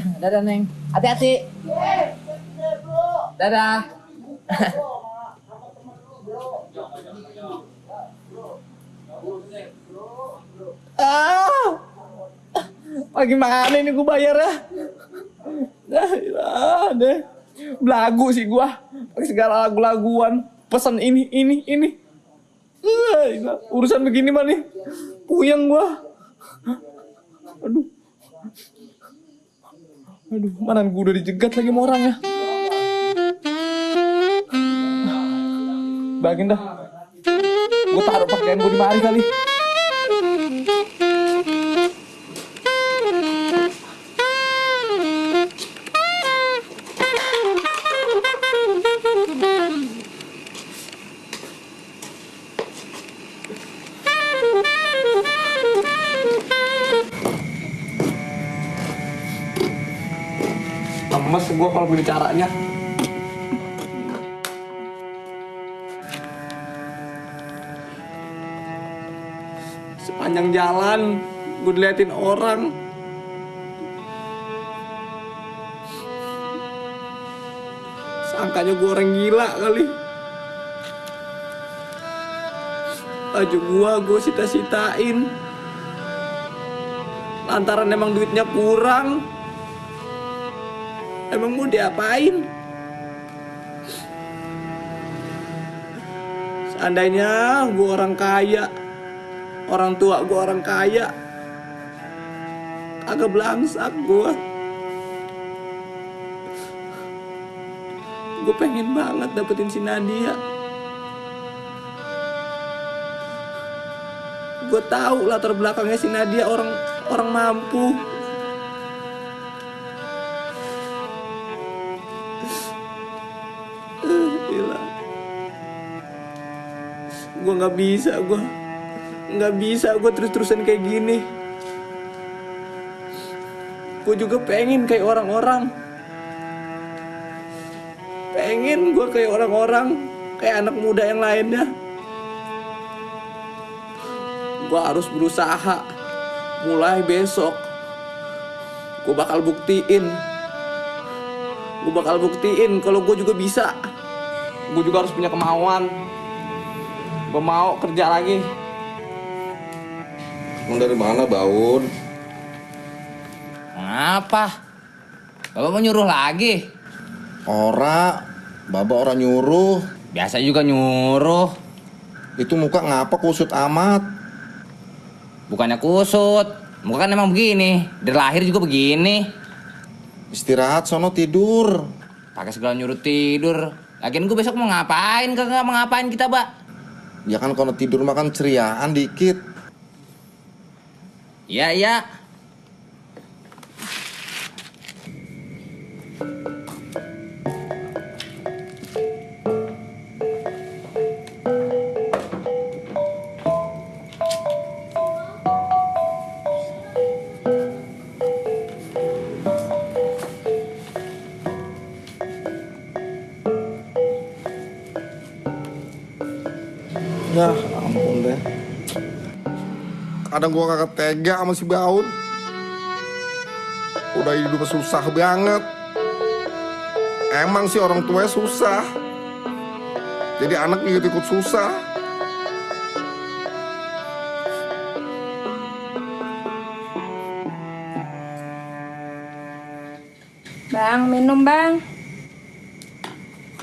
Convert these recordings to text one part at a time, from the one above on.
Dadah, Neng. Hati-hati. Dadah. ah! Bagaimana ini gue bayar ya? Nah, ilah, deh. Belagu sih gua. Pakai segala lagu-laguan. Pesan ini, ini, ini. Ah, ilah. Urusan begini mah nih. Puyeng gua. Aduh. Aduh, mana gue udah dijegat lagi sama orang ya. Bagian dah. Gue taruh pakaian gue di mari kali. Gue kalau begini caranya. Sepanjang jalan gue diliatin orang. Sangkanya gue orang gila kali. Baju gua gue sita-sitain. Lantaran emang duitnya kurang. Emang mau diapain? Seandainya gue orang kaya, orang tua gue orang kaya, agak belangsak gue. Gue pengen banget dapetin si Nadia. Gue tahu latar belakangnya si Nadia orang orang mampu. Nggak bisa, gue nggak bisa gue terus-terusan kayak gini. Gue juga pengen kayak orang-orang. Pengen gue kayak orang-orang, kayak anak muda yang lainnya. Gue harus berusaha. Mulai besok, gue bakal buktiin gue bakal buktiin kalau gue juga bisa gue juga harus punya kemauan gue mau kerja lagi Emang dari mana Baun? Ngapa? Bapak mau nyuruh lagi? Ora, Baba orang nyuruh. Biasa juga nyuruh. Itu muka ngapa kusut amat? Bukannya kusut. Muka kan emang begini. Dari lahir juga begini. Istirahat sono tidur. Pakai segala nyuruh tidur. Lagian gue besok mau ngapain? Kagak mau ngapain kita, Mbak? Ya kan kalau tidur makan ceriaan dikit. Iya, iya. Deh. Kadang gua kakak tega sama si Baun. Udah hidup susah banget. Emang sih orang tuanya susah. Jadi anak ikut-ikut susah. Bang, minum bang.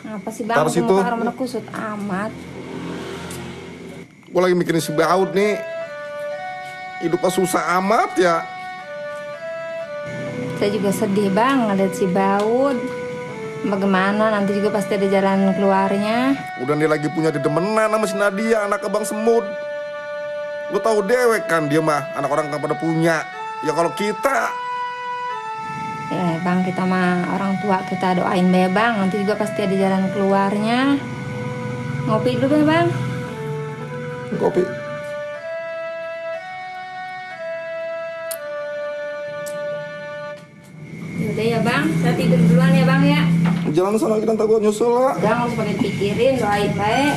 Apa sih bang? Taruh situ. Muka orang kusut amat. Gue lagi mikirin si Baun nih. Hidupnya susah amat ya. Saya juga sedih bang ngeliat si Baud. Bagaimana nanti juga pasti ada jalan keluarnya. Udah dia lagi punya dedemenan sama si Nadia, anak abang semut. Gue tahu dewek kan dia mah, anak orang kan pada punya. Ya kalau kita, Ya bang kita mah orang tua kita doain be bang. Nanti juga pasti ada jalan keluarnya. Ngopi dulu be bang. Kopi. Yaudah ya bang, saya tidur duluan ya bang ya. Jalan sana kita gue nyusul lah. Jangan harus pakai pikirin, doain baik.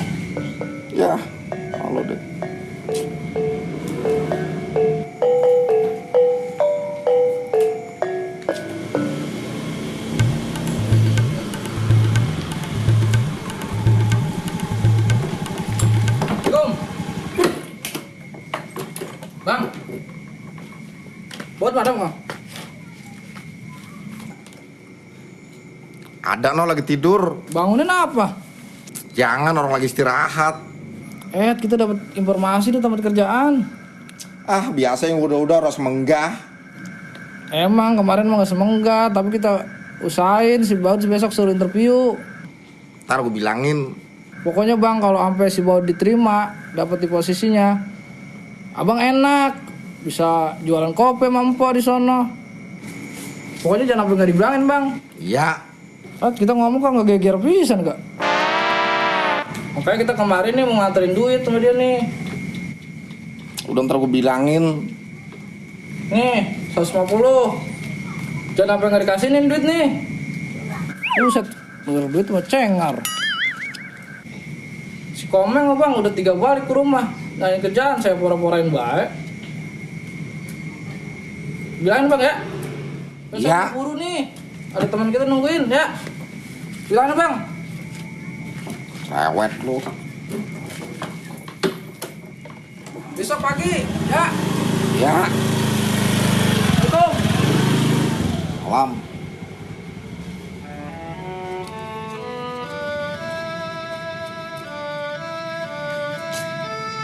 Ya, halo deh. Ada no lagi tidur. Bangunin apa? Jangan orang lagi istirahat. Eh, kita dapat informasi di tempat kerjaan. Ah, biasa yang udah-udah harus menggah. Emang kemarin mah gak semenggak, tapi kita usahain si Baut besok suruh interview. Ntar gue bilangin. Pokoknya bang kalau sampai si Baut diterima, dapat di posisinya, abang enak, bisa jualan kopi mampu di sono. Pokoknya jangan sampai nggak dibilangin bang. Iya. Ah, kita ngomong kok nggak geger pisan kak. Makanya kita kemarin nih mau nganterin duit sama dia nih. Udah ntar gue bilangin. Nih, 150. Jangan sampai nggak dikasihin duit nih. Buset, bener duit mah cengar. Si Komeng bang udah tiga balik ke rumah. Nah ini kerjaan saya pura-purain baik. Bilangin bang ya. Besok Iya. buru nih. Ada teman kita nungguin ya. Bilangin bang. Rewet lu. Besok pagi ya. Ya. Assalamualaikum. Malam.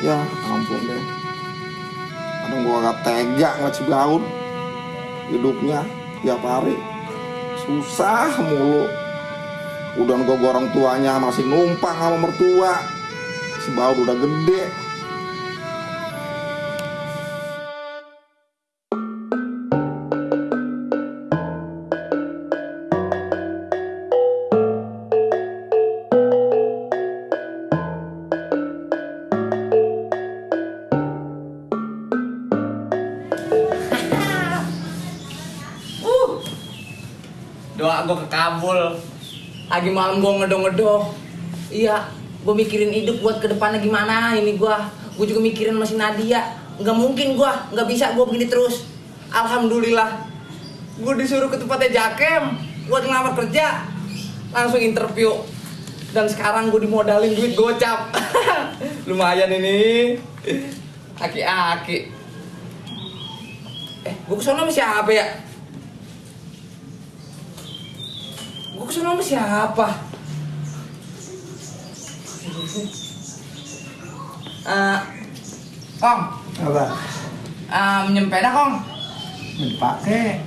Ya, ampun deh. Kadang gua gak tega ngeliat si Gaun. Hidupnya tiap hari. Susah mulu. Udah gua orang tuanya masih numpang sama mertua. Si udah gede. Doa gue kekabul. Lagi malam gue ngedong-ngedong. Iya, gue mikirin hidup buat ke depannya gimana ini gue. Gue juga mikirin masih Nadia. Nggak mungkin gue, nggak bisa gue begini terus. Alhamdulillah, gue disuruh ke tempatnya Jakem buat ngelamar kerja. Langsung interview. Dan sekarang gue dimodalin duit gocap. Lumayan ini. Aki-aki. Eh, gue ke sana sama siapa ya? Gue ke sana sama siapa? Eh, Kong, Apa? eh, minjem peda Kong. Dipakai.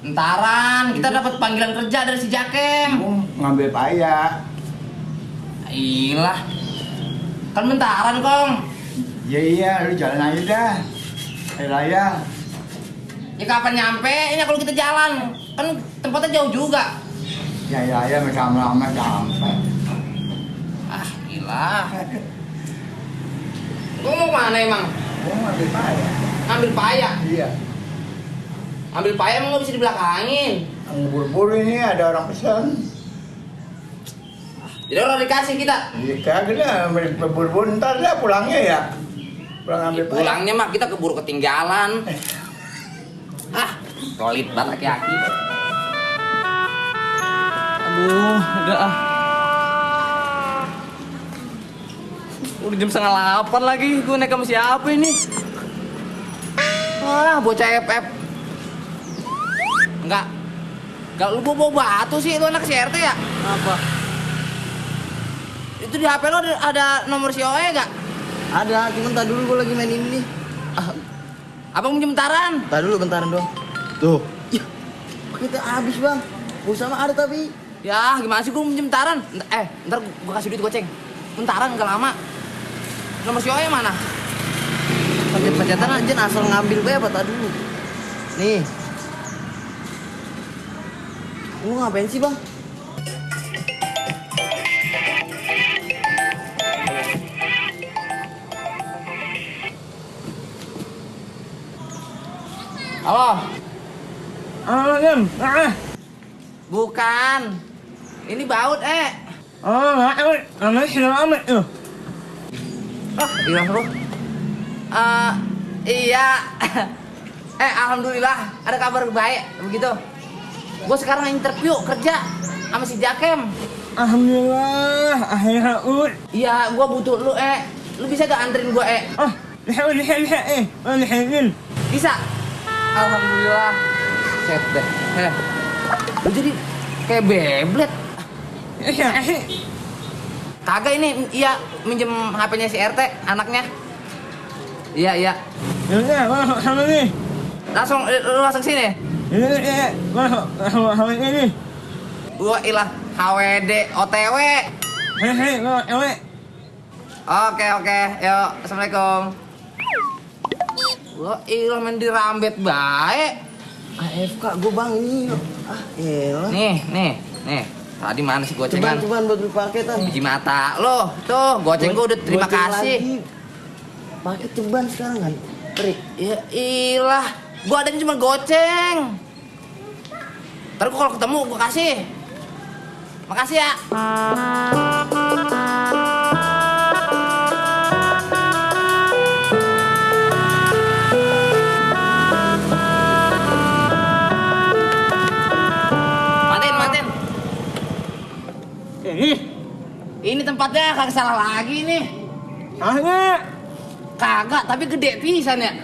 Entaran, kita dapat panggilan kerja dari si Jakem. Mau ngambil payah. Iyalah. Kan bentaran, Kong. Ya iya, lu jalan aja dah. Hari raya. Ya kapan nyampe? Ini kalau kita jalan. Kan tempatnya jauh juga. Ya raya mereka lama sampai. Ah, gila. Gue mau mana emang? Mau ngambil payah. Ambil payah. Iya. Ambil payah emang gak bisa dibelakangin. Buru-buru ini ada orang pesan. Jadi orang dikasih kita. Iya kagak dah, buru-buru ntar dah pulangnya ya. Pulang ambil payah. Pulangnya mah kita keburu ketinggalan. Ah, pelit banget aki-aki. Aduh, udah ah. Udah jam setengah delapan lagi, gue naik sama siapa ini? Wah, bocah FF. Enggak. Enggak, lu bawa, batu sih, itu anak CRT ya? Apa? Itu di HP lo ada, ada nomor si Oe gak? Ada, cuman tadi dulu gue lagi main ini nih. Ah, Abang minjem taran. Tadi dulu bentaran doang. Tuh. Ih, kita habis bang. Pulsa mah ada tapi. Ya, gimana sih gue minjem taran? Eh, ntar gue kasih duit goceng. Bentaran gak lama. Nomor si Oe mana? Pencet-pencetan aja asal ngambil gue apa tadi dulu. Nih. Lu ngapain sih bang? Halo? Ah, Gem. Ah, Bukan. Ini baut, eh. ah, ah, namanya si Amet tuh. Oh, iya bro. Eh, iya. eh, alhamdulillah ada kabar baik begitu. Gue sekarang interview kerja sama si Jakem. Alhamdulillah, akhirnya ut. Iya, gue butuh lu, eh. Lu bisa gak anterin gue, eh? Ah, lihat lihat lihat eh, ah, lihat lihat. Bisa. alhamdulillah. Set deh. Eh. Lu jadi kayak beblet. Kagak ini iya minjem HP-nya si RT anaknya. Iya, iya. Ini masuk sama nih. Langsung eh, lu langsung sini. Ini ini masuk sama ini. Gua ilah HWD OTW. Hehe, lo ewe. Oke, oke. Yuk, Assalamualaikum. Gua ilah main di rambet baik. AFK gue bang ini. Ah elah. Nih, nih, nih. Tadi mana sih Cuman gocengan? cuman buat dipakai tan. Biji mata lo. Tuh, goceng gua udah terima Goceng kasih. Pakai ceban sekarang kan. Trik. Ya ilah, gua adanya cuma goceng. Ntar gua kalau ketemu gua kasih. Makasih ya. Ini tempatnya kagak salah lagi nih. Salah. Kagak, tapi gede pisan ya.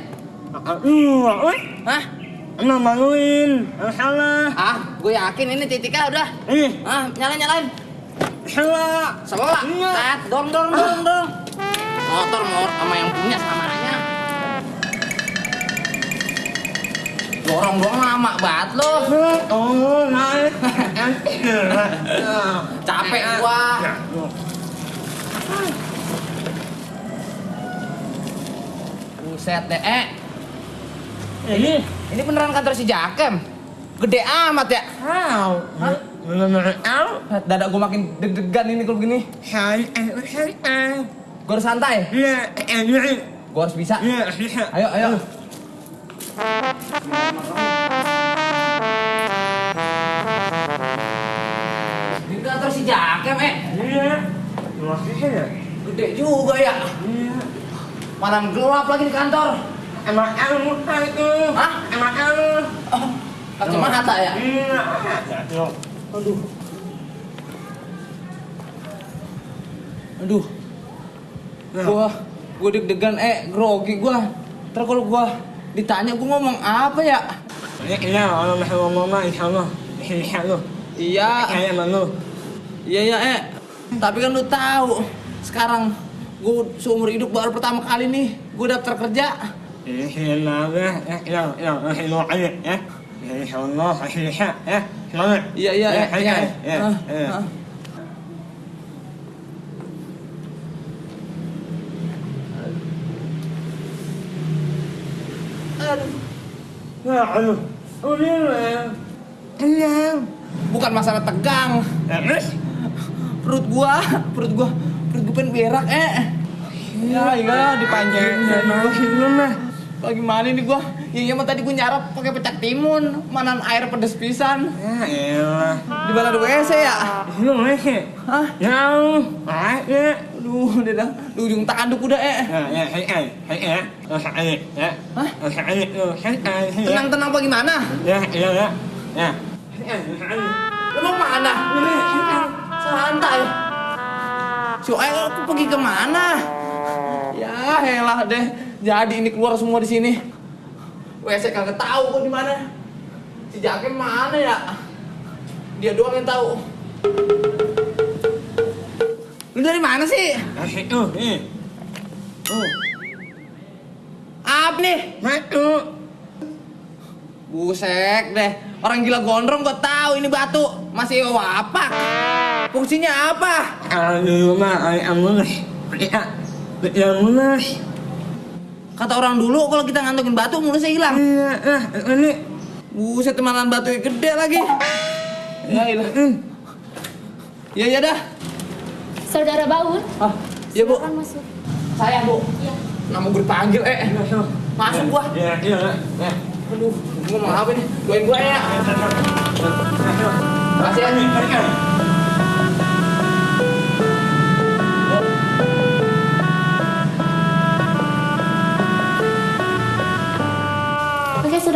Uh, weh. Hah? Emang maluin. Salah. Ah, gue yakin ini titiknya udah. Ini. Ah, nyalain nyalain. Salah. Sebelah. Iya. Tat, dorong dorong dorong dorong. Motor mor sama yang punya samanya. Dorong dorong lama banget lo. Oh, naik. Capek gua. Buset deh, eh. Ini. Ini beneran kantor si Jakem. Gede amat ya. Au. Dada gua makin deg-degan ini kalau begini. Eh, hai, eh. Gua harus santai. Iya, eh, iya. Gua harus bisa. Iya, iya. Ayo, ayo. Kantor si Jakem, eh. Iya. Masih ya? Gede juga ya. Iya. Malam gelap lagi di kantor. Emang el muka itu. Hah? Emang el. Oh, kacamata ya? Iya. Aduh. Aduh. Aduh. Gua gua deg-degan eh grogi gua. Ntar kalau gua ditanya gua ngomong apa ya? Iya, kalau masih ngomong mah insya Allah. Insya Allah. Iya, Kayak emang lu. Iya iya eh. Tapi kan lu tahu sekarang gua seumur hidup baru pertama kali nih gua daftar kerja. Allah. Ya, ya, ya. Ya. Ya. Semangat. Iya iya Ya, eh. ya, eh. ya, Ah, ya. ah. Ya, aduh. Oh, iya. Iya. Bukan masalah tegang. Ya, terus? Perut gua, perut gua, perut gua pengen berak eh. Ya, iya dipanjangin. Ya, lu mah. Bagaimana nih gua? Ya iya mah tadi gua nyarap pakai pecak timun, manan air pedes pisan. Ya, elah. Di ada WC ya? Lu masih. Hah? Jauh. Ayo. Aduh, udah dah. Di ujung tanduk udah eh. Ya, ya, ya. Aja, ya. Hah? Lu. Hai, hai, ya. Tenang-tenang apa gimana? Ya, ya, ya. Ya. Lu mau mana? Santai. Si Oel aku pergi ke mana? Ya, helah deh. Jadi ini keluar semua di sini. WC kagak tahu kok di mana. Si Jakem mana ya? Dia doang yang tahu. Lu dari mana sih? Masih tuh, nih. Tuh. Apa nih? Matu. Busek deh. Orang gila gondrong gua tahu ini batu. Masih wapak. Fungsinya apa? Ya, ya. Kata orang dulu kalau kita ngantongin batu mulusnya hilang. Iya, ah, ini. Buset temanan batu yang gede lagi. Ya ilah. Ya ya dah. Saudara Baun, Ah, ya Bu. masuk. Saya Bu. Iya. Nama gue dipanggil eh. Masuk gua. Ya, ya, ya. Aduh, gua mau apa nih? Doain gua ya. Makasih ya.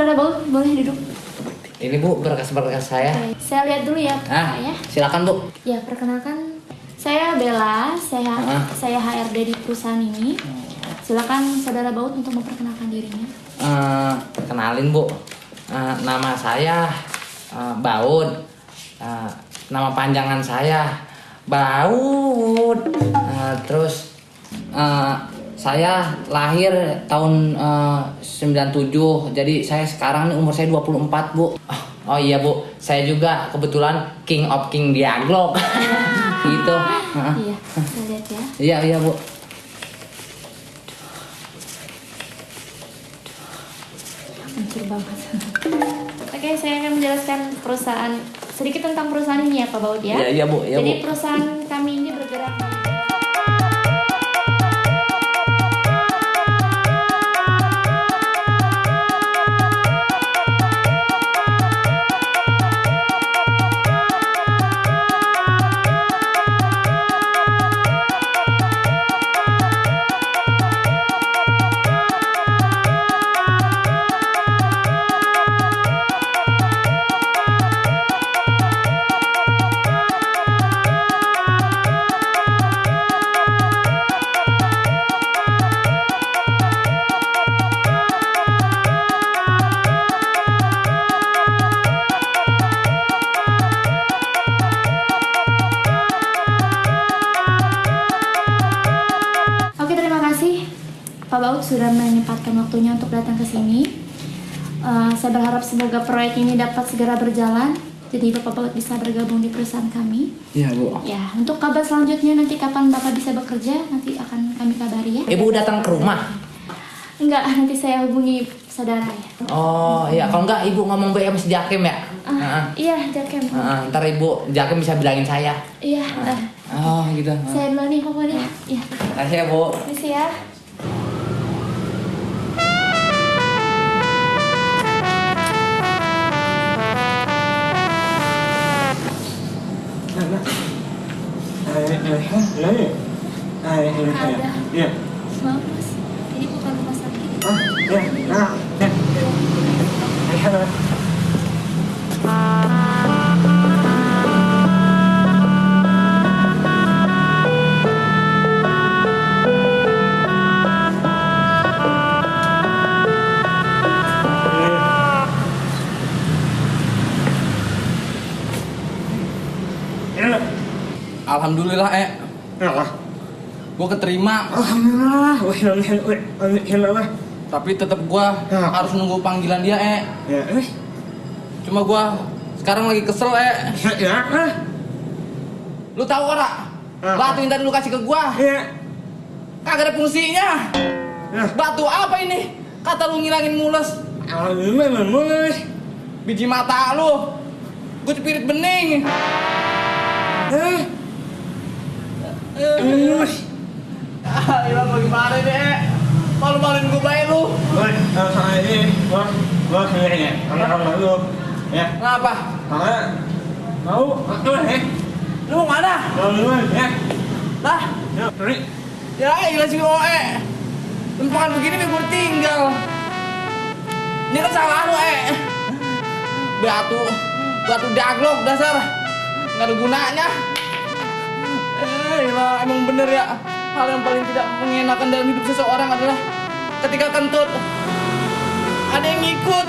Saudara Baun, boleh duduk. Ini Bu, berkas-berkas saya. Oke, Saya lihat dulu ya, Ah, ya. silakan Bu. Ya, perkenalkan saya Bella, saya Ah. saya HRD di perusahaan ini. silakan saudara Baut untuk memperkenalkan dirinya. Eh, kenalin bu, Eh, nama saya eh, Baud. Eh, nama panjangan saya Baud. Eh, terus eh, saya lahir tahun eh, 97, jadi saya sekarang nih umur saya 24 bu. Oh, oh iya bu, saya juga kebetulan King of King Diaglok. gitu. Heeh. Iya, lihat ya. Iya iya bu. Hancur banget. Oke, saya akan menjelaskan perusahaan sedikit tentang perusahaan ini ya Pak Baut ya. Iya iya bu, iya Jadi bu. perusahaan kami ini bergerak menyempatkan waktunya untuk datang ke sini. Eh, saya berharap semoga proyek ini dapat segera berjalan. Jadi Bapak Baut bisa bergabung di perusahaan kami. Iya bu. Ya, untuk kabar selanjutnya nanti kapan Bapak bisa bekerja nanti akan kami kabari ya. Ibu datang ke rumah. Enggak, nanti saya hubungi saudara ya. Oh iya, kalau enggak ibu ngomong sama si Jakim ya. Ah, Heeh. iya, Jakem. Heeh, ntar ibu Jakim bisa bilangin saya. Iya, eh, Oh gitu. saya duluan nih pokoknya. Iya, Kasih ya bu. permisi ya. Iya. Maaf mas, ini bukan rumah sakit. Ah, iya. Nah, ya. Alhamdulillah eh, Ya. gue keterima. Alhamdulillah. Alhamdulillah. Tapi tetap gue Ya. harus nunggu panggilan dia eh. Ya, eh. Cuma gue sekarang lagi kesel eh. Ya, ah. Lu tahu ora? Batu yang tadi lu kasih ke gua Ya. kagak ada fungsinya. Ya. Batu apa ini? Kata lu ngilangin mules. Alhamdulillah, mulai. Biji mata lu. Gue cepirit bening. Eh. Eh. Ah, ilang mau gimana deh? Malu-maluin gue baik lu. Woi, kalau sama ini, gua, gua kayaknya, karena kalau lu, ya, Ngapa? karena mau, aku eh, Lu mau mana? kalau lu, ya, Lah, ya, sorry, ya gila si OE. Lempangan begini biar gue tinggal. Ini kan salah lu, eh. Batu, batu daglok dasar. Nggak ada gunanya. Bener ya. Hal yang paling tidak mengenakan dalam hidup seseorang adalah ketika kentut ada yang ngikut.